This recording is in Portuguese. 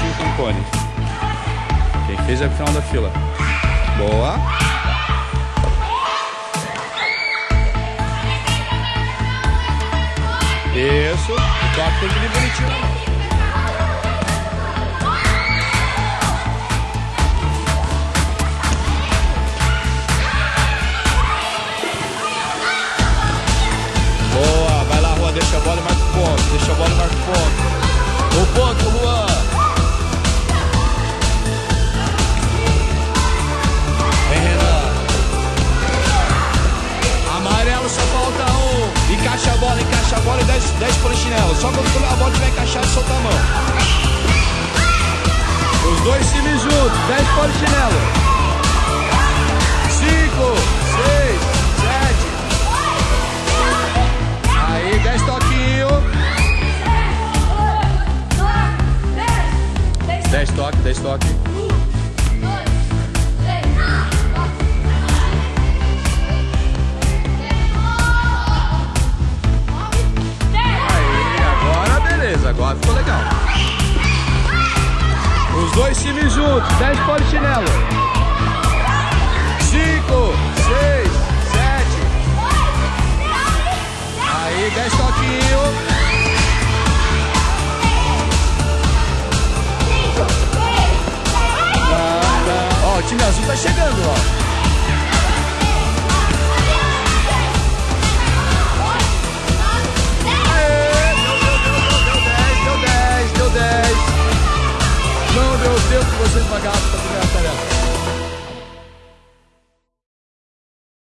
garotinho com cone. Quem fez é o final da fila. Boa. Isso. O toque tem que vir bonitinho. Boa, vai lá, Juan, deixa a bola e marca o ponto. Deixa a bola e marca o ponto. 10, 10 polichinelo. Só quando a bola estiver encaixada, solta a mão. Os dois times juntos, 10 polichinelo. 5, 6, 7. Aí, 10 toquinhos. 10 toques, 10 toques. Dois times juntos, 10 polichinelo. 5, 6, 7. Aí, 10 toquinhos. Ó, o time azul tá chegando, ó. De vocês pagarem pra primeira tarefa.